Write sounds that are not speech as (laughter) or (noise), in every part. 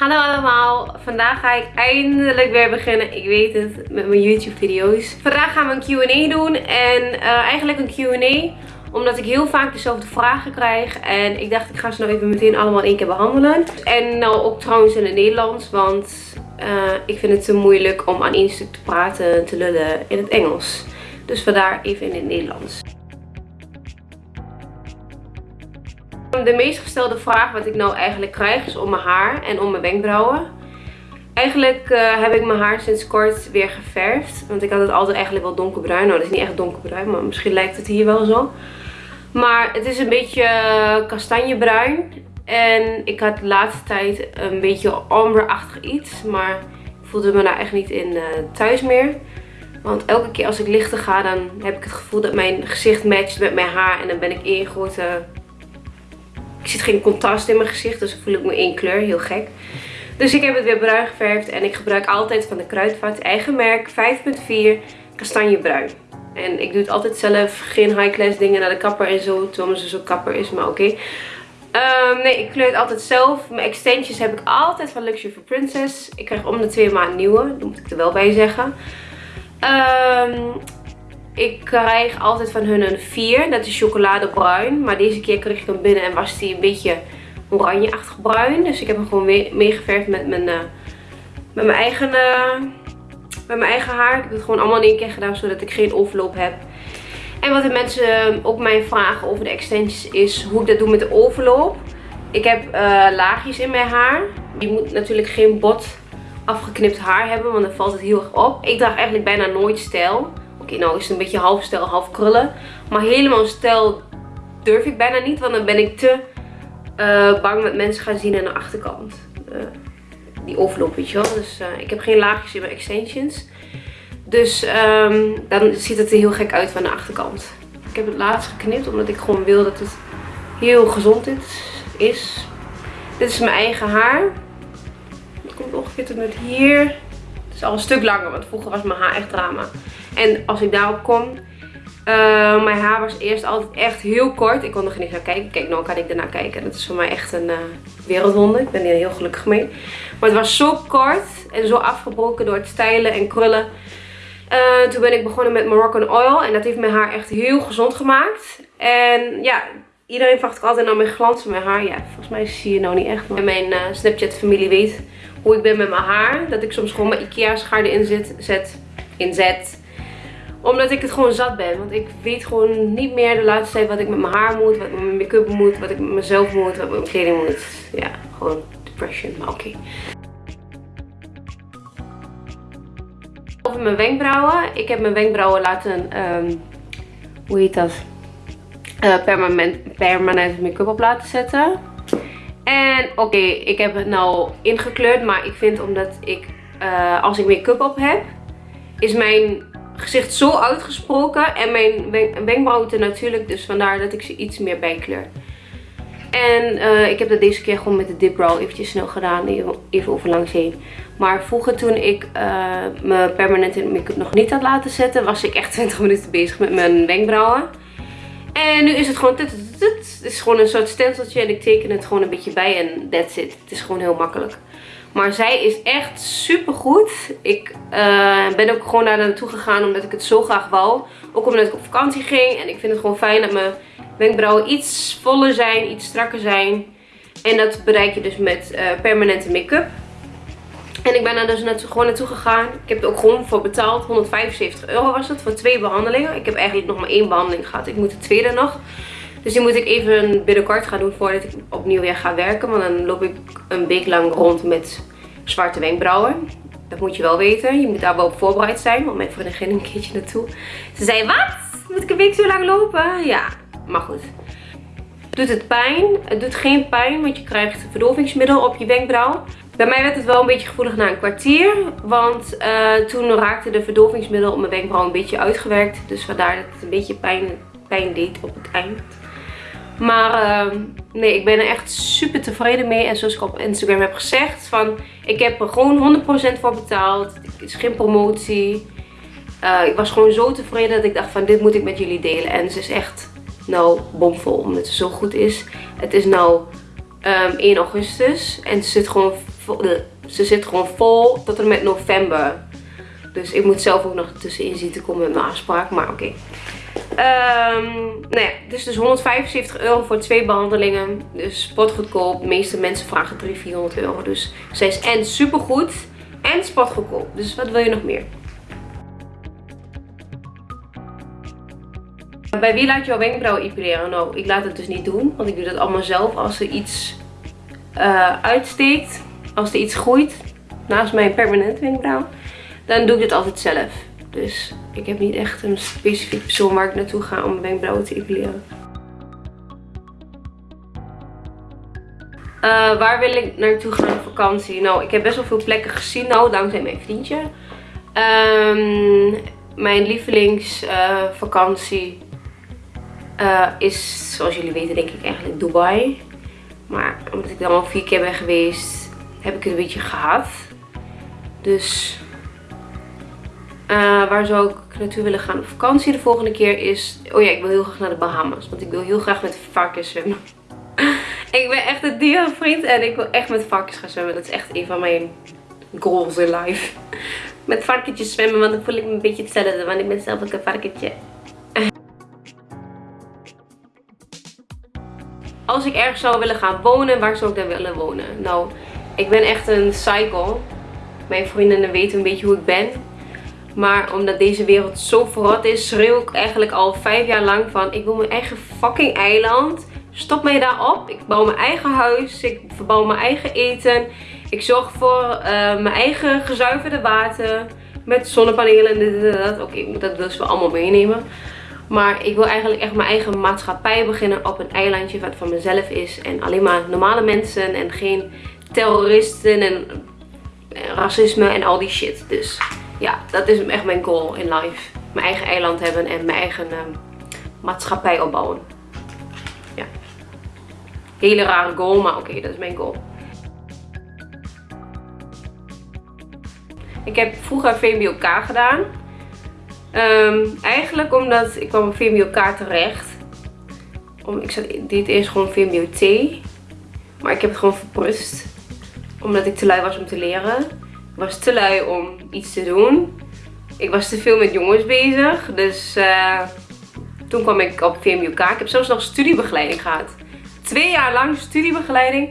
Hallo allemaal, vandaag ga ik eindelijk weer beginnen, ik weet het, met mijn YouTube video's. Vandaag gaan we een Q&A doen en uh, eigenlijk een Q&A omdat ik heel vaak dezelfde vragen krijg. En ik dacht ik ga ze nou even meteen allemaal één keer behandelen. En nou ook trouwens in het Nederlands, want uh, ik vind het te moeilijk om aan één stuk te praten en te lullen in het Engels. Dus vandaar even in het Nederlands. De meest gestelde vraag wat ik nou eigenlijk krijg is om mijn haar en om mijn wenkbrauwen. Eigenlijk uh, heb ik mijn haar sinds kort weer geverfd. Want ik had het altijd eigenlijk wel donkerbruin. Nou, dat is niet echt donkerbruin, maar misschien lijkt het hier wel zo. Maar het is een beetje kastanjebruin. En ik had de laatste tijd een beetje ombre-achtig iets. Maar ik voelde me daar echt niet in uh, thuis meer. Want elke keer als ik lichter ga, dan heb ik het gevoel dat mijn gezicht matcht met mijn haar. En dan ben ik één grote zit geen contrast in mijn gezicht, dus voel ik me één kleur. Heel gek. Dus ik heb het weer bruin geverfd. En ik gebruik altijd van de Kruidvat eigen merk 5.4 kastanjebruin. En ik doe het altijd zelf. Geen high class dingen naar de kapper en zo. Terwijl zus ook kapper is, maar oké. Ehm, nee, ik kleur het altijd zelf. Mijn extensions heb ik altijd van Luxury for Princess. Ik krijg om de twee maanden nieuwe. Dat moet ik er wel bij zeggen. Um, ik krijg altijd van hun een 4. Dat is chocoladebruin. Maar deze keer kreeg ik hem binnen en was die een beetje oranjeachtig bruin. Dus ik heb hem gewoon meegeverfd met mijn, uh, met mijn eigen... Uh, met mijn eigen haar. Ik heb het gewoon allemaal in één keer gedaan zodat ik geen overloop heb. En wat de mensen ook mij vragen over de extensions is hoe ik dat doe met de overloop. Ik heb laagjes in mijn haar. Je moet natuurlijk geen bot afgeknipt haar hebben, want dan valt het heel erg op. Ik draag eigenlijk bijna nooit stijl nou is het een beetje half stijl, half krullen. Maar helemaal stijl durf ik bijna niet. Want dan ben ik te uh, bang dat mensen gaan zien aan de achterkant. Uh, die overloop, weet je wel. Dus uh, ik heb geen laagjes in mijn extensions. Dus um, dan ziet het er heel gek uit van de achterkant. Ik heb het laatst geknipt omdat ik gewoon wil dat het heel gezond is. Dit is mijn eigen haar. Het komt ongeveer tot met hier. Het is al een stuk langer, want vroeger was mijn haar echt drama. En als ik daarop kom, uh, mijn haar was eerst altijd echt heel kort. Ik kon er niet naar kijken. Kijk, nou kan ik ernaar kijken. Dat is voor mij echt een uh. Ik ben hier heel gelukkig mee. Maar het was zo kort en zo afgebroken door het stijlen en krullen. Uh, toen ben ik begonnen met Moroccan Oil. En dat heeft mijn haar echt heel gezond gemaakt. En ja, iedereen vraagt ook altijd naar mijn glans van mijn haar. Ja, volgens mij zie je nou niet echt. Maar mijn Snapchat familie weet hoe ik ben met mijn haar. Dat ik soms gewoon mijn Ikea schaarde inzet, zet, inzet omdat ik het gewoon zat ben. Want ik weet gewoon niet meer de laatste tijd wat ik met mijn haar moet. Wat met mijn make-up moet. Wat ik met mezelf moet. Wat ik met mijn kleding moet. Ja, gewoon depression. Maar oké. Over mijn wenkbrauwen. Ik heb mijn wenkbrauwen laten... Um, hoe heet dat? Uh, permanent, permanent make-up op laten zetten. En oké, ik heb het nou ingekleurd. Maar ik vind omdat ik... Uh, als ik make-up op heb... Is mijn gezicht zo uitgesproken. En mijn wenkbrauwen natuurlijk. Dus vandaar dat ik ze iets meer bijkleur. En uh, ik heb dat deze keer gewoon met de dip brow eventjes snel gedaan. Even, over langs heen. Maar vroeger toen ik uh, mijn permanente make-up nog niet had laten zetten. Was ik echt (laughs) 20 minuten bezig met mijn wenkbrauwen. En nu is het gewoon... Het is gewoon een soort stenseltje. En ik teken het gewoon een beetje bij. En that's it. Het is gewoon heel makkelijk. Maar zij is echt super goed. Ik uh, ben ook gewoon daar naartoe gegaan omdat ik het zo graag wou. Ook omdat ik op vakantie ging. En ik vind het gewoon fijn dat mijn wenkbrauwen iets voller zijn, iets strakker zijn. En dat bereik je dus met uh, permanente make-up. En ik ben daar dus naartoe, gewoon naartoe gegaan. Ik heb er ook gewoon voor betaald. 175 euro was het voor twee behandelingen. Ik heb eigenlijk nog maar één behandeling gehad. Ik moet de tweede nog. Dus die moet ik even binnenkort gaan doen voordat ik opnieuw weer ga werken. Want dan loop ik een week lang rond met zwarte wenkbrauwen. Dat moet je wel weten. Je moet daar wel op voorbereid zijn. Want mijn vriendin ging een keertje naartoe. Ze zei, wat? Moet ik een week zo lang lopen? Ja, maar goed. Doet het pijn? Het doet geen pijn, want je krijgt verdorvingsmiddel op je wenkbrauw. Bij mij werd het wel een beetje gevoelig na een kwartier. Want uh, toen raakte de verdorvingsmiddel op mijn wenkbrauw een beetje uitgewerkt. Dus vandaar dat het een beetje pijn, pijn deed op het eind. Maar uh, nee, ik ben er echt super tevreden mee. En zoals ik op Instagram heb gezegd, van ik heb er gewoon 100% voor betaald. Het is geen promotie. Uh, ik was gewoon zo tevreden dat ik dacht van dit moet ik met jullie delen. En ze is echt nou bomvol omdat ze zo goed is. Het is nou um, ehm, 1 augustus en ze zit gewoon vol, ze zit gewoon vol tot en met november. Dus ik moet zelf ook nog tussenin zien te komen met mijn afspraak. Maar oké. Um, nou ja, het is dus 175 euro voor twee behandelingen. Dus sportgoedkoop. De meeste mensen vragen 300, 400 euro. Dus zij is en supergoed en sportgoedkoop. Dus wat wil je nog meer? Bij wie laat je jouw wenkbrauwen epileren? Nou, ik laat het dus niet doen. Want ik doe dat allemaal zelf. Als er iets uh, uitsteekt. Als er iets groeit. Naast mijn permanent wenkbrauw. Dan doe ik dit altijd zelf. Dus ik heb niet echt een specifiek persoon waar ik naartoe ga om mijn wenkbrauwen te epileren. Uh, waar wil ik naartoe gaan op vakantie? Nou, ik heb best wel veel plekken gezien nou, dankzij mijn vriendje. Um, mijn lievelingsvakantie uh, is, zoals jullie weten, denk ik eigenlijk Dubai. Maar omdat ik dan al vier keer ben geweest, heb ik het een beetje gehad. Dus uh, waar zou ik naartoe willen gaan op vakantie de volgende keer is... Oh ja, ik wil heel graag naar de Bahamas. Want ik wil heel graag met varkens zwemmen. (laughs) ik ben echt een dierenvriend en ik wil echt met varkens gaan zwemmen. Dat is echt een van mijn goals in life. (laughs) met varkentjes zwemmen, want dan voel ik me een beetje hetzelfde. Want ik ben zelf ook een varkentje. (laughs) Als ik ergens zou willen gaan wonen, waar zou ik dan willen wonen? Nou, ik ben echt een cycle. Mijn vriendinnen weten een beetje hoe ik ben. Maar omdat deze wereld zo verrot is, schreeuw ik eigenlijk al vijf jaar lang van... Ik wil mijn eigen fucking eiland. Stop mij daarop. Ik bouw mijn eigen huis. Ik verbouw mijn eigen eten. Ik zorg voor uh, mijn eigen gezuiverde water. Met zonnepanelen en dat. Oké, dat wil ze wel allemaal meenemen. Maar ik wil eigenlijk echt mijn eigen maatschappij beginnen op een eilandje wat van mezelf is. En alleen maar normale mensen en geen terroristen en racisme en al die shit. Dus ja, dat is echt mijn goal in life. Mijn eigen eiland hebben en mijn eigen uh, maatschappij opbouwen. Ja. Hele rare goal, maar oké, dat is mijn goal. Ik heb vroeger VMBOK gedaan. Um, eigenlijk omdat ik kwam op VMBOK terecht. Om, ik zat, deed eerst gewoon VMBO-T. Maar ik heb het gewoon verprust. Omdat ik te lui was om te leren was te lui om iets te doen. Ik was te veel met jongens bezig. Dus uh, toen kwam ik op VMUK. Ik heb zelfs nog studiebegeleiding gehad. Twee jaar lang studiebegeleiding.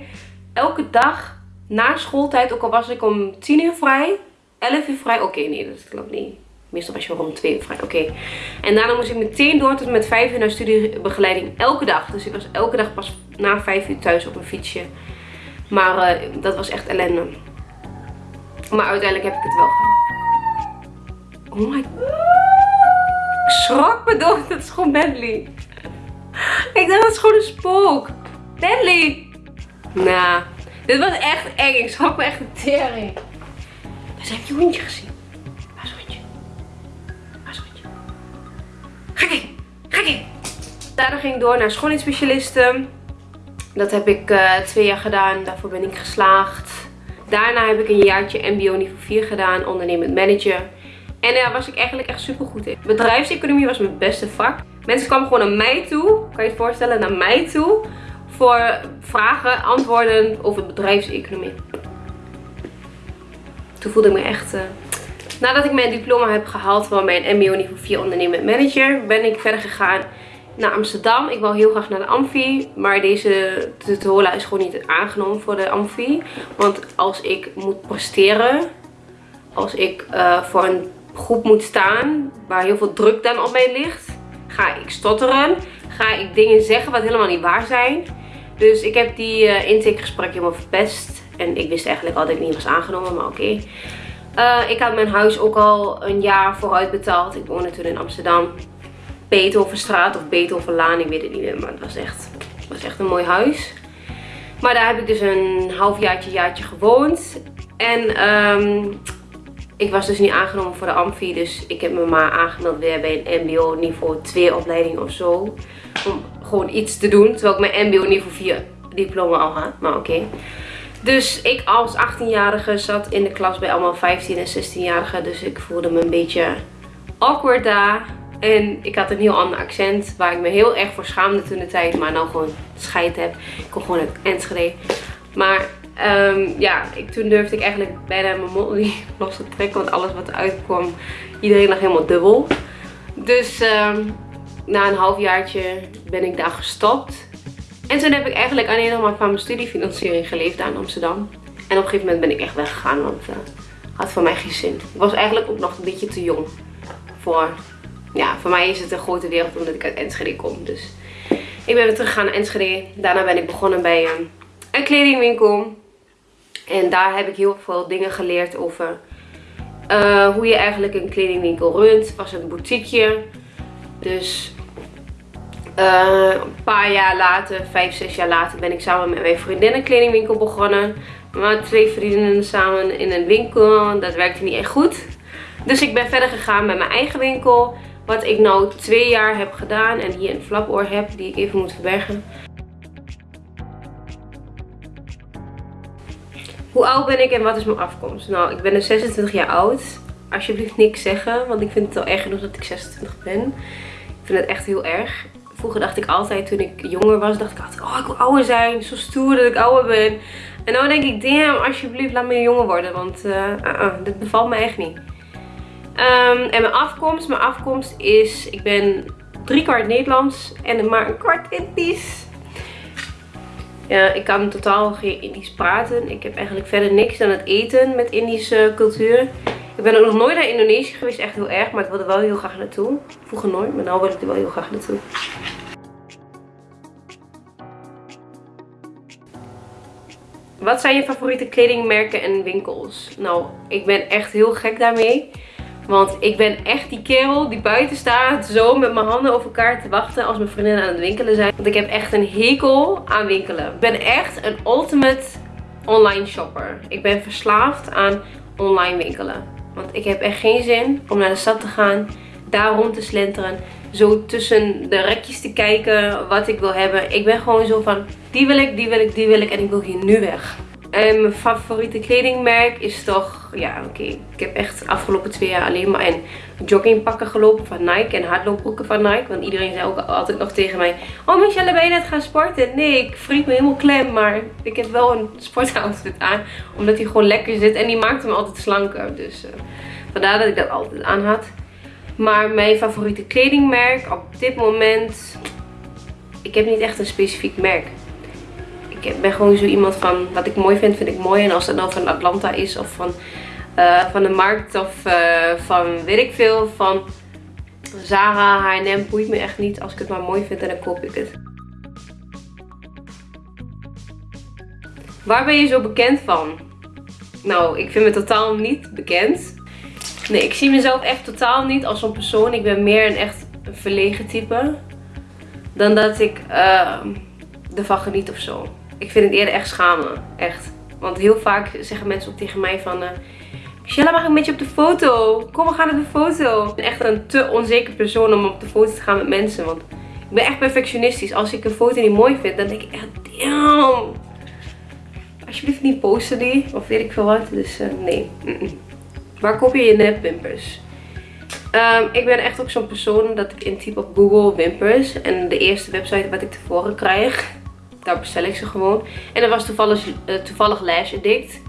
Elke dag na schooltijd. Ook al was ik om 10 uur vrij. 11 uur vrij. Oké, nee, dat klopt niet. Meestal was je wel om 2 uur vrij. Oké. En daarna moest ik meteen door tot met 5 uur naar studiebegeleiding. Elke dag. Dus ik was elke dag pas na 5 uur thuis op een fietsje. Maar uh, dat was echt ellende. Maar uiteindelijk heb ik het wel gehad. Oh my. Ik schrok me dood. Dat is gewoon Bentley. Ik dacht dat is gewoon een spook. Bentley. Nou, dit was echt eng. Ik schrok me echt een tering. Dus heb je hondje gezien? Waar is hondje? Waar is hondje? Ga. Ga. Daarna ging ik door naar schoonheidsspecialisten. Dat heb ik uh, twee jaar gedaan. Daarvoor ben ik geslaagd. Daarna heb ik een jaartje mbo niveau 4 gedaan, ondernemend manager. En daar was ik eigenlijk echt super goed in. Bedrijfseconomie was mijn beste vak. Mensen kwamen gewoon naar mij toe, kan je je voorstellen, naar mij toe. Voor vragen, antwoorden over bedrijfseconomie. Toen voelde ik me echt... Uh... Nadat ik mijn diploma heb gehaald van mijn mbo niveau 4 ondernemend manager, ben ik verder gegaan naar Amsterdam. Ik wil heel graag naar de Amfi. Maar deze tutorial is gewoon niet aangenomen voor de Amfi. Want als ik moet presteren. Als ik uh, voor een groep moet staan. Waar heel veel druk dan op mij ligt. Ga ik stotteren. Ga ik dingen zeggen wat helemaal niet waar zijn. Dus ik heb die uh, intakegesprek helemaal verpest. En ik wist eigenlijk al dat ik niet was aangenomen. Maar oké. Uh, ik had mijn huis ook al een jaar vooruit betaald. Ik woonde toen in Amsterdam. Beethovenstraat of Beethovenlaan, ik weet het niet meer. Maar het was echt, was echt een mooi huis. Maar daar heb ik dus een halfjaartje, jaartje gewoond. En um, ik was dus niet aangenomen voor de Amfi. Dus ik heb me maar aangemeld weer bij een mbo niveau 2 opleiding of zo. Om gewoon iets te doen. Terwijl ik mijn mbo niveau 4 diploma al had. Maar oké. Dus ik als 18-jarige zat in de klas bij allemaal 15 en 16-jarigen. Dus ik voelde me een beetje awkward daar. En ik had een heel ander accent waar ik me heel erg voor schaamde toen de tijd. Maar nou gewoon scheid heb. Ik kom gewoon uit Enschede. Maar Um, ja, ik, toen durfde ik eigenlijk bijna mijn mond niet (laughs) los te trekken. Want alles wat eruit kwam, iedereen lag helemaal dubbel. Dus um, na een halfjaartje ben ik daar gestopt. En toen heb ik eigenlijk alleen nog maar van mijn studiefinanciering geleefd aan Amsterdam. En op een gegeven moment ben ik echt weggegaan, want uh, had voor mij geen zin. Ik was eigenlijk ook nog een beetje te jong. Voor, ja, voor mij is het een grote wereld omdat ik uit Enschede kom. Dus ik ben weer teruggegaan naar Enschede. Daarna ben ik begonnen bij uh, een kledingwinkel. En daar heb ik heel veel dingen geleerd over uh, hoe je eigenlijk een kledingwinkel runt. Was een boutiqueje. Dus uh, een paar jaar later, vijf, zes jaar later, ben ik samen met mijn vriendin een kledingwinkel begonnen. Maar twee vriendinnen samen in een winkel, dat werkte niet echt goed. Dus ik ben verder gegaan met mijn eigen winkel. Wat ik nou twee jaar heb gedaan en hier een flapoor heb die ik even moet verbergen. Hoe oud ben ik en wat is mijn afkomst? Nou, ik ben dus 26 jaar oud. Alsjeblieft niks zeggen, want ik vind het al erg genoeg dat ik 26 ben. Ik vind het echt heel erg. Vroeger dacht ik altijd, toen ik jonger was, dacht ik altijd, oh ik wil ouder zijn. Zo stoer dat ik ouder ben. En nu denk ik, damn, alsjeblieft laat me jonger worden. Want uh, dit bevalt me echt niet. Um, en mijn afkomst, mijn afkomst is, ik ben drie kwart Nederlands en maar een kwart Indisch. Ja, ik kan totaal geen Indisch praten. Ik heb eigenlijk verder niks dan het eten met Indische cultuur. Ik ben ook nog nooit naar Indonesië geweest, echt heel erg. Maar ik wilde wel heel graag naartoe. Vroeger nooit, maar nu wil ik er wel heel graag naartoe. Wat zijn je favoriete kledingmerken en winkels? Nou, ik ben echt heel gek daarmee. Want ik ben echt die kerel die buiten staat zo met mijn handen over elkaar te wachten als mijn vriendinnen aan het winkelen zijn. Want ik heb echt een hekel aan winkelen. Ik ben echt een ultimate online shopper. Ik ben verslaafd aan online winkelen. Want ik heb echt geen zin om naar de stad te gaan, daar rond te slenteren. Zo tussen de rekjes te kijken wat ik wil hebben. Ik ben gewoon zo van, die wil ik, die wil ik, die wil ik en ik wil hier nu weg. En mijn favoriete kledingmerk is toch, ja oké, ik heb echt de afgelopen twee jaar alleen maar in joggingpakken gelopen van Nike en hardloopbroeken van Nike. Want iedereen zei ook altijd nog tegen mij, oh Michelle ben je net gaan sporten? Nee, ik vriend me helemaal klem, maar ik heb wel een (laughs) sportoutfit aan. Omdat hij gewoon lekker zit en die maakte me altijd slanker. Dus uh, vandaar dat ik dat altijd aan had. Maar mijn favoriete kledingmerk op dit moment, ik heb niet echt een specifiek merk ik ben gewoon zo iemand van wat ik mooi vind, vind ik mooi. En als het nou van Atlanta is of van, uh, van de markt of uh, van weet ik veel, van Zara, H&M, boeit me echt niet. Als ik het maar mooi vind, dan koop ik het. Waar ben je zo bekend van? Nou, ik vind me totaal niet bekend. Nee, ik zie mezelf echt totaal niet als zo'n persoon. Ik ben meer een echt verlegen type. Dan dat ik uh, ervan geniet of zo ik vind het eerder echt schamen. Echt. Want heel vaak zeggen mensen ook tegen mij van... Uh, Michelle, mag ik met je op de foto? Kom, we gaan op de foto. Ik ben echt een te onzeker persoon om op de foto te gaan met mensen. Want ik ben echt perfectionistisch. Als ik een foto niet mooi vind, dan denk ik echt, damn. Alsjeblieft niet posten die. Of weet ik veel wat. Dus uh, nee. Waar koop je je nepwimpers? Um, ik ben echt ook zo'n persoon dat ik intyp op Google wimpers. En de eerste website wat ik tevoren krijg daar bestel ik ze gewoon. En dat was toevallig, uh, toevallig Lash Addict.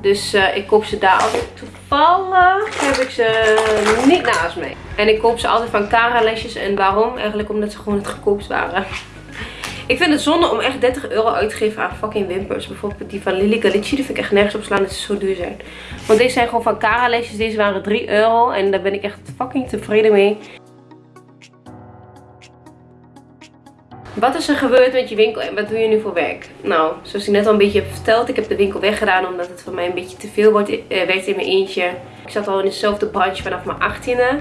Dus uh, ik koop ze daar altijd. Toevallig heb ik ze niet naast me. En ik koop ze altijd van Cara Lashes. En waarom? Eigenlijk omdat ze gewoon het goedkoopst waren. (laughs) Ik vind het zonde om echt 30 euro uit te geven aan fucking wimpers. Bijvoorbeeld die van Lily Galici. Die vind ik echt nergens op slaan dat ze zo duur zijn. Want deze zijn gewoon van Cara Lashes. Deze waren 3 euro. En daar ben ik echt fucking tevreden mee. Wat is er gebeurd met je winkel en wat doe je nu voor werk? Nou, zoals ik net al een beetje heb verteld, ik heb de winkel weggedaan omdat het voor mij een beetje te veel wordt, eh, werd in mijn eentje. Ik zat al in dezelfde branche vanaf mijn 18e.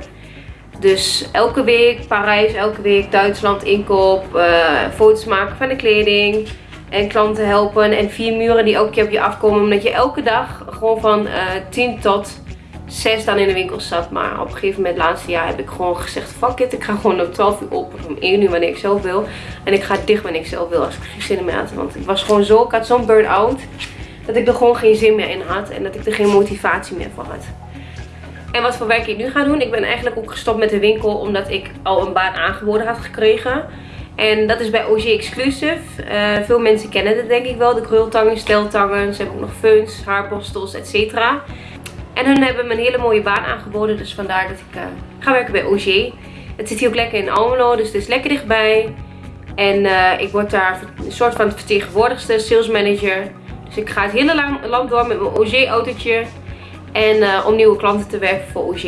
Dus elke week Parijs, elke week Duitsland inkoop, uh, foto's maken van de kleding en klanten helpen en vier muren die elke keer op je afkomen. Omdat je elke dag gewoon van uh, 10 tot zes dan in de winkel zat. Maar op een gegeven moment, laatste jaar, heb ik gewoon gezegd: fuck it. Ik ga gewoon om 12 uur op of om 1 uur wanneer ik zelf wil. En ik ga dicht wanneer ik zelf wil. Als ik geen zin meer had. Want ik was gewoon zo, ik had zo'n burn-out. Dat ik er gewoon geen zin meer in had. En dat ik er geen motivatie meer voor had. En wat voor werk ik nu ga doen. Ik ben eigenlijk ook gestopt met de winkel. Omdat ik al een baan aangeboden had gekregen. En dat is bij OG Exclusive. Uh, veel mensen kennen het denk ik wel. De krultangen, steltangen. Ze hebben ook nog feuns, haarborstels, etc. En hun hebben me een hele mooie baan aangeboden. Dus vandaar dat ik uh, ga werken bij OG. Het zit hier ook lekker in Almelo. Dus het is lekker dichtbij. En uh, ik word daar een soort van vertegenwoordigste, sales manager. Dus ik ga het hele land door met mijn OG autootje. En uh, om nieuwe klanten te werven voor OG.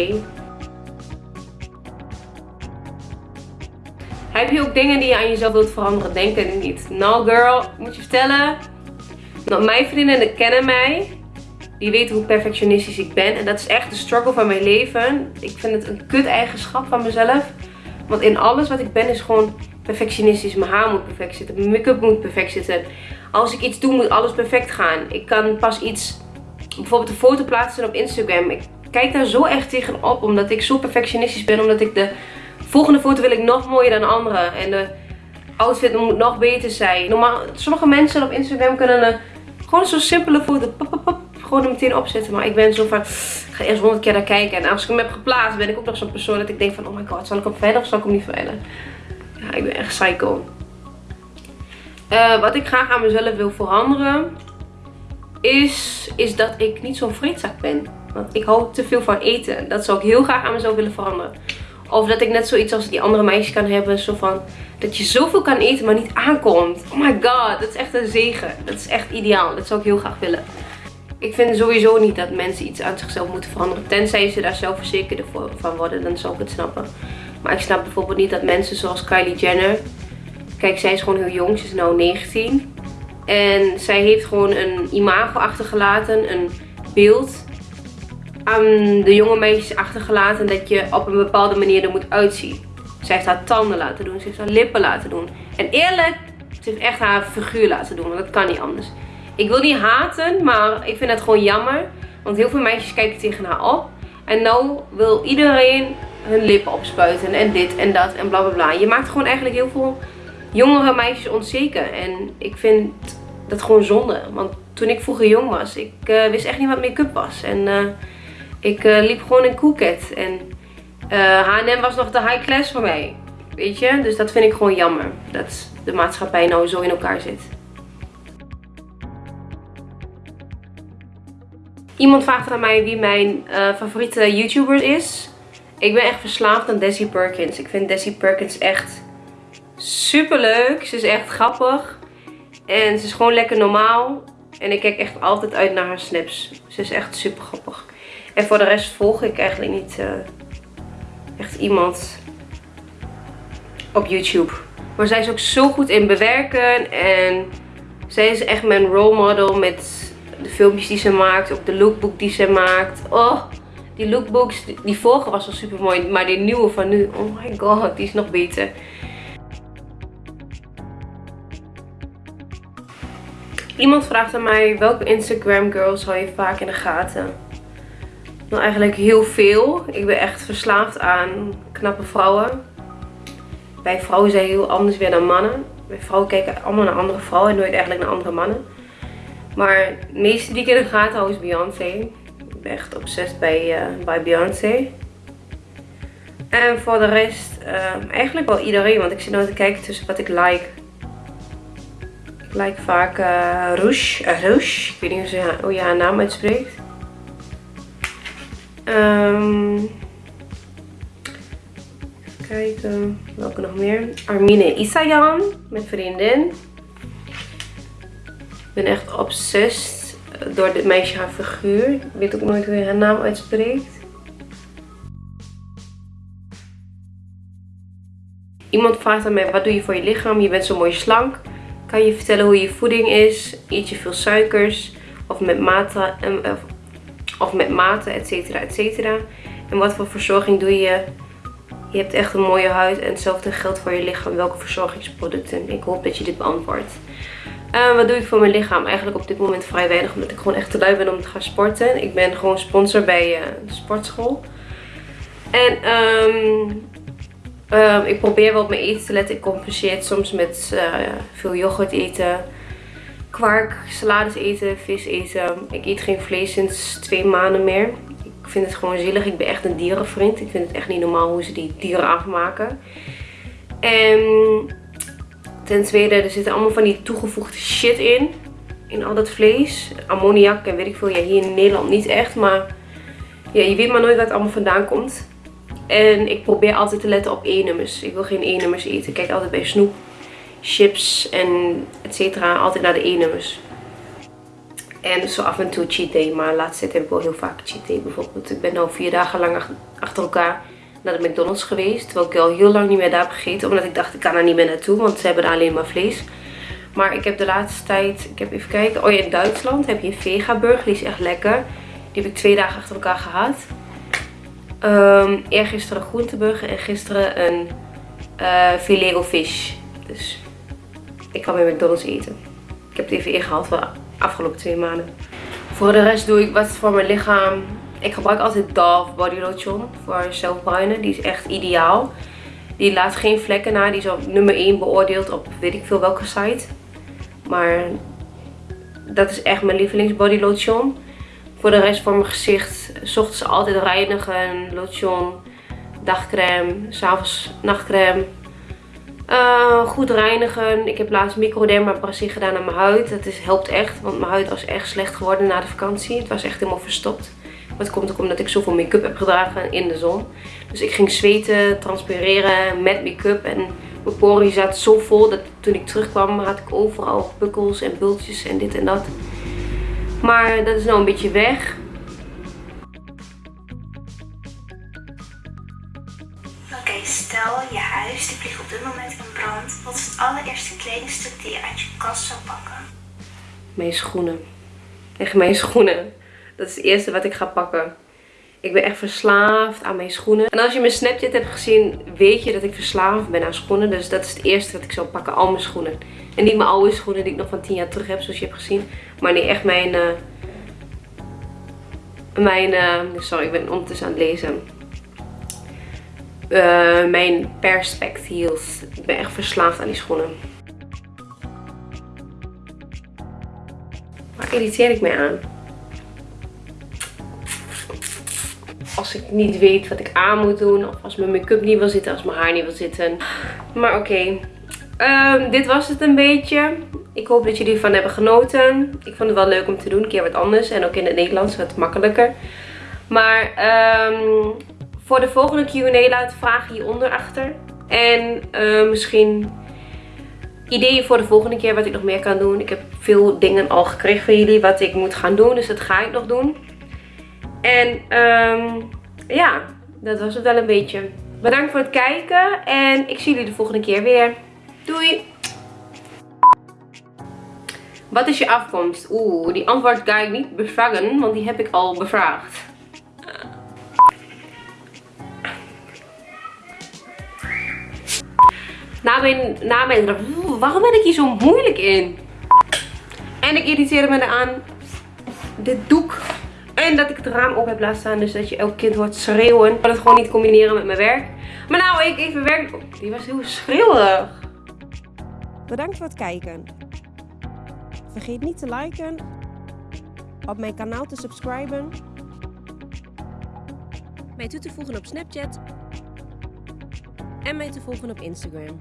Heb je ook dingen die je aan jezelf wilt veranderen? Denk er niet. Nou girl, moet je vertellen. Nou, mijn vriendinnen kennen mij. Die weten hoe perfectionistisch ik ben. En dat is echt de struggle van mijn leven. Ik vind het een kut eigenschap van mezelf. Want in alles wat ik ben is gewoon perfectionistisch. Mijn haar moet perfect zitten. Mijn make-up moet perfect zitten. Als ik iets doe moet alles perfect gaan. Ik kan pas iets, bijvoorbeeld een foto plaatsen op Instagram. Ik kijk daar zo echt tegenop. Omdat ik zo perfectionistisch ben. Omdat ik de volgende foto wil ik nog mooier dan de andere. En de outfit moet nog beter zijn. Normaal, sommige mensen op Instagram kunnen gewoon zo'n simpele foto gewoon meteen opzetten. Maar ik ben zo van, ik ga eerst honderd keer naar kijken. En als ik hem heb geplaatst, ben ik ook nog zo'n persoon dat ik denk van, oh my god, zal ik hem verder of zal ik hem niet verder? Ja, ik ben echt psycho. Uh, wat ik graag aan mezelf wil veranderen, is, is dat ik niet zo'n vreedzak ben. Want ik hou te veel van eten. Dat zou ik heel graag aan mezelf willen veranderen. Of dat ik net zoiets als die andere meisjes kan hebben. Zo van, dat je zoveel kan eten, maar niet aankomt. Oh my god, dat is echt een zegen. Dat is echt ideaal. Dat zou ik heel graag willen. Ik vind sowieso niet dat mensen iets aan zichzelf moeten veranderen. Tenzij ze daar zelfverzekerd van worden, dan zou ik het snappen. Maar ik snap bijvoorbeeld niet dat mensen zoals Kylie Jenner... Kijk, zij is gewoon heel jong. Ze is nu 19. En zij heeft gewoon een imago achtergelaten. Een beeld aan de jonge meisjes achtergelaten. Dat je op een bepaalde manier er moet uitzien. Ze heeft haar tanden laten doen. Ze heeft haar lippen laten doen. En eerlijk, ze heeft echt haar figuur laten doen. Want dat kan niet anders. Ik wil niet haten, maar ik vind het gewoon jammer. Want heel veel meisjes kijken tegen haar op. En nou wil iedereen hun lippen opspuiten en dit en dat en bla bla bla. Je maakt gewoon eigenlijk heel veel jongere meisjes onzeker. En ik vind dat gewoon zonde. Want toen ik vroeger jong was, ik uh, wist echt niet wat make-up was. En uh, ik uh, liep gewoon in Coolcat. En H&M was nog de high class voor mij. Weet je? Dus dat vind ik gewoon jammer. Dat de maatschappij nou zo in elkaar zit. Iemand vraagt aan mij wie mijn favoriete YouTuber is. Ik ben echt verslaafd aan Desi Perkins. Ik vind Desi Perkins echt super leuk. Ze is echt grappig. En ze is gewoon lekker normaal. En ik kijk echt altijd uit naar haar snaps. Ze is echt super grappig. En voor de rest volg ik eigenlijk niet uh, echt iemand op YouTube. Maar zij is ook zo goed in bewerken. En zij is echt mijn role model met de filmpjes die ze maakt. Ook de lookbook die ze maakt. Oh, die lookbooks, die vorige was al super mooi. Maar die nieuwe van nu, oh my god, die is nog beter. Iemand vraagt aan mij, welke Instagram girls hou je vaak in de gaten? Nou, eigenlijk heel veel. Ik ben echt verslaafd aan knappe vrouwen. Bij vrouwen zijn heel anders weer dan mannen. Bij vrouwen kijken allemaal naar andere vrouwen en nooit eigenlijk naar andere mannen. Maar de meeste die ik in de gaten hou is Beyoncé ben echt obsessief bij, uh, bij Beyoncé. En voor de rest uh, eigenlijk wel iedereen. Want ik zit nou te kijken tussen wat ik like. Ik like vaak. Uh, Rouge. Ik weet niet hoe, ze, hoe je haar naam uitspreekt. Um, even kijken. Welke nog meer? Armine Isayan. Mijn vriendin. Ben echt obsessief door dit meisje haar figuur. Ik weet ook nooit hoe je haar naam uitspreekt. Iemand vraagt aan mij, wat doe je voor je lichaam? Je bent zo mooi slank. Kan je vertellen hoe je voeding is? Eet je veel suikers? Of met mate, of met mate, et cetera, et cetera. En wat voor verzorging doe je? Je hebt echt een mooie huid en hetzelfde geldt voor je lichaam. Welke verzorgingsproducten? Ik hoop dat je dit beantwoordt. Uh, wat doe ik voor mijn lichaam? Eigenlijk op dit moment vrij weinig. Omdat ik gewoon echt te lui ben om te gaan sporten. Ik ben gewoon sponsor bij uh, de sportschool. En um, ik probeer wel op mijn eten te letten. Ik compenseer het soms met uh, veel yoghurt eten. Kwark, salades eten, vis eten. Ik eet geen vlees sinds twee maanden meer. Ik vind het gewoon zielig. Ik ben echt een dierenvriend. Ik vind het echt niet normaal hoe ze die dieren afmaken. En Ten tweede, er zitten allemaal van die toegevoegde shit in. In al dat vlees. Ammoniak en weet ik veel. Ja, hier in Nederland niet echt. Maar ja, je weet maar nooit waar het allemaal vandaan komt. En ik probeer altijd te letten op E-nummers. Ik wil geen E-nummers eten. Ik kijk altijd bij snoep, chips en et cetera. Altijd naar de E-nummers. En zo af en toe cheat. Maar laatst tijd heb ik wel heel vaak cheat bijvoorbeeld. Ik ben nu vier dagen lang achter elkaar naar de McDonald's geweest. Terwijl ik al heel lang niet meer daar heb gegeten. Omdat ik dacht ik kan er niet meer naartoe. Want ze hebben daar alleen maar vlees. Maar ik heb de laatste tijd, ik heb even kijken. Oh ja, in Duitsland heb je een vega burger. Die is echt lekker. Die heb ik twee dagen achter elkaar gehad. Um, eergisteren een groenteburger en gisteren een uh, filet of fish. Dus ik kan bij McDonald's eten. Ik heb het even ingehaald voor de afgelopen twee maanden. Voor de rest doe ik wat voor mijn lichaam. Ik gebruik altijd Dove Body Lotion voor zelfbruinen. Die is echt ideaal. Die laat geen vlekken na. Die is op nummer 1 beoordeeld op weet ik veel welke site. Maar dat is echt mijn lievelings body lotion. Voor de rest voor mijn gezicht, s ochtends altijd reinigen, lotion, dagcreme, s'avonds nachtcreme. Uh, goed reinigen. Ik heb laatst microdermabrasie gedaan aan mijn huid. Dat is, helpt echt, want mijn huid was echt slecht geworden na de vakantie. Het was echt helemaal verstopt. Maar het komt ook omdat ik zoveel make-up heb gedragen in de zon. Dus ik ging zweten, transpireren met make-up. En mijn poriën zaten zo vol dat toen ik terugkwam had ik overal bukkels en bultjes en dit en dat. Maar dat is nou een beetje weg. Oké, stel je huis die vliegt op dit moment in brand. Wat is het allereerste kledingstuk die je uit je kast zou pakken? Mijn schoenen. Echt mijn (laughs) schoenen. Dat is het eerste wat ik ga pakken. Ik ben echt verslaafd aan mijn schoenen. En als je mijn Snapchat hebt gezien, weet je dat ik verslaafd ben aan schoenen. Dus dat is het eerste wat ik zou pakken. Al mijn schoenen. En niet mijn oude schoenen die ik nog van 10 jaar terug heb, zoals je hebt gezien. Maar nee, echt mijn... Uh, mijn... Uh, sorry, ik ben ondertussen aan het lezen. Uh, mijn Perspect heels. Ik ben echt verslaafd aan die schoenen. Waar irriteer ik mij aan? Ik niet weet wat ik aan moet doen. Of als mijn make-up niet wil zitten. Als mijn haar niet wil zitten. Maar oké. Ehm, dit was het een beetje. Ik hoop dat jullie ervan hebben genoten. Ik vond het wel leuk om te doen. Een keer wat anders. En ook in het Nederlands wat makkelijker. Maar um, voor de volgende Q&A laat vragen hieronder achter. En uh, misschien ideeën voor de volgende keer wat ik nog meer kan doen. Ik heb veel dingen al gekregen van jullie wat ik moet gaan doen. Dus dat ga ik nog doen. En um, ja, dat was het wel een beetje. Bedankt voor het kijken en ik zie jullie de volgende keer weer. Doei! Wat is je afkomst? Oeh, die antwoord ga ik niet bevragen, want die heb ik al bevraagd. Na mijn, na mijn, waarom ben ik hier zo moeilijk in? En ik irriteerde me eraan. Dit doek en dat ik het raam op heb laten staan. Dus dat je elk kind hoort schreeuwen. Ik kan het gewoon niet combineren met mijn werk. Maar nou, ik even werk. Die was heel schreeuwig. Bedankt voor het kijken. Vergeet niet te liken. Op mijn kanaal te subscriben. Mij toe te voegen op Snapchat. En mij te volgen op Instagram.